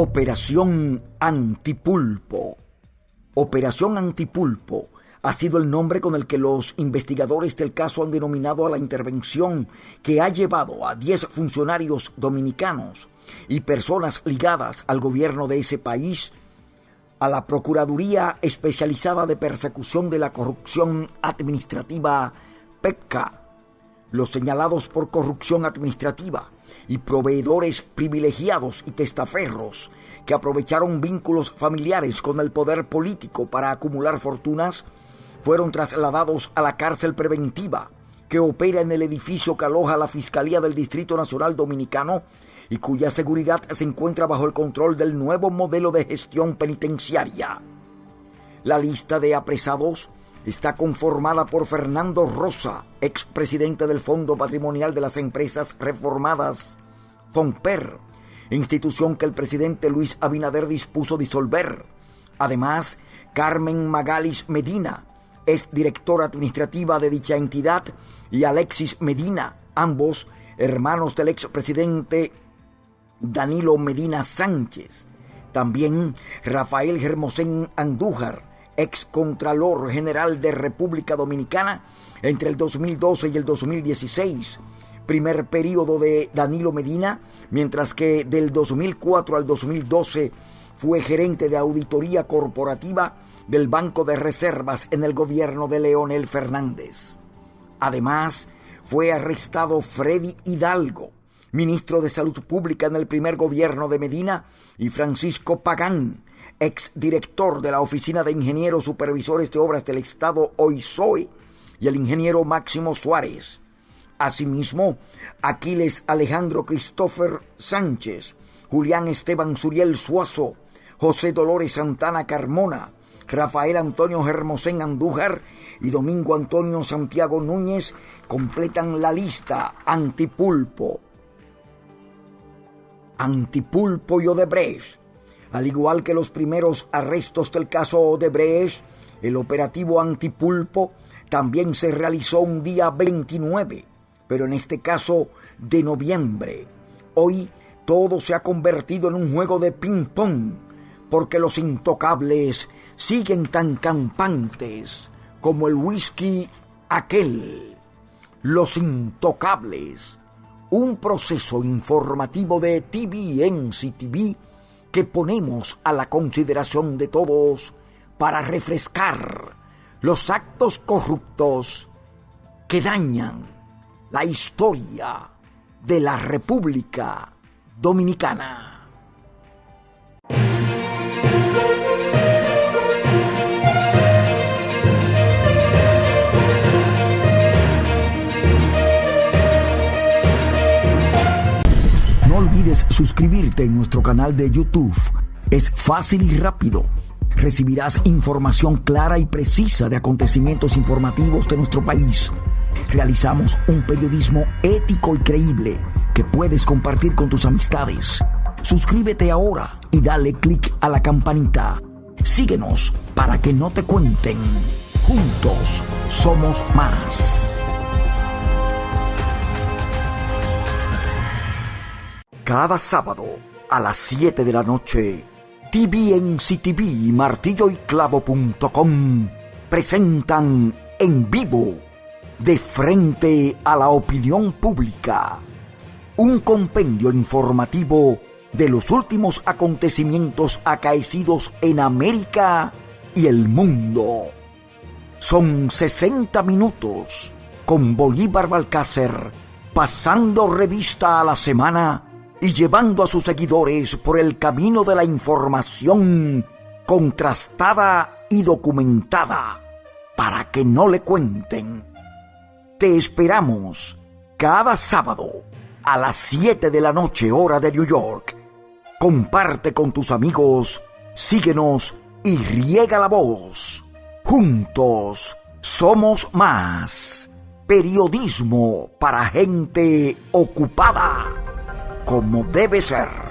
Operación Antipulpo. Operación Antipulpo ha sido el nombre con el que los investigadores del caso han denominado a la intervención que ha llevado a 10 funcionarios dominicanos y personas ligadas al gobierno de ese país a la Procuraduría Especializada de Persecución de la Corrupción Administrativa, PECA. Los señalados por corrupción administrativa y proveedores privilegiados y testaferros que aprovecharon vínculos familiares con el poder político para acumular fortunas fueron trasladados a la cárcel preventiva que opera en el edificio que aloja la Fiscalía del Distrito Nacional Dominicano y cuya seguridad se encuentra bajo el control del nuevo modelo de gestión penitenciaria. La lista de apresados está conformada por Fernando Rosa, expresidente del Fondo Patrimonial de las Empresas Reformadas, FONPER, institución que el presidente Luis Abinader dispuso disolver. Además, Carmen Magalis Medina, es directora administrativa de dicha entidad, y Alexis Medina, ambos hermanos del expresidente Danilo Medina Sánchez. También Rafael Germosén Andújar, ex Contralor General de República Dominicana entre el 2012 y el 2016. Primer periodo de Danilo Medina, mientras que del 2004 al 2012 fue gerente de auditoría corporativa del Banco de Reservas en el gobierno de Leonel Fernández. Además, fue arrestado Freddy Hidalgo, ministro de Salud Pública en el primer gobierno de Medina, y Francisco Pagán, exdirector de la Oficina de Ingenieros Supervisores de Obras del Estado OISOE, y el ingeniero Máximo Suárez. Asimismo, Aquiles Alejandro Christopher Sánchez, Julián Esteban Suriel Suazo, José Dolores Santana Carmona, Rafael Antonio Hermosén Andújar y Domingo Antonio Santiago Núñez completan la lista Antipulpo. Antipulpo y Odebrecht. Al igual que los primeros arrestos del caso Odebrecht, el operativo Antipulpo también se realizó un día 29, pero en este caso de noviembre. Hoy todo se ha convertido en un juego de ping-pong, porque los intocables siguen tan campantes como el whisky aquel. Los intocables un proceso informativo de TVNC TV que ponemos a la consideración de todos para refrescar los actos corruptos que dañan la historia de la República Dominicana. Suscribirte en nuestro canal de YouTube. Es fácil y rápido. Recibirás información clara y precisa de acontecimientos informativos de nuestro país. Realizamos un periodismo ético y creíble que puedes compartir con tus amistades. Suscríbete ahora y dale clic a la campanita. Síguenos para que no te cuenten. Juntos somos más. Cada sábado a las 7 de la noche, TVNCTV y martilloyclavo.com presentan en vivo, de frente a la opinión pública, un compendio informativo de los últimos acontecimientos acaecidos en América y el mundo. Son 60 minutos con Bolívar Balcácer pasando revista a la semana y llevando a sus seguidores por el camino de la información contrastada y documentada para que no le cuenten. Te esperamos cada sábado a las 7 de la noche hora de New York. Comparte con tus amigos, síguenos y riega la voz. Juntos somos más. Periodismo para gente ocupada como debe ser.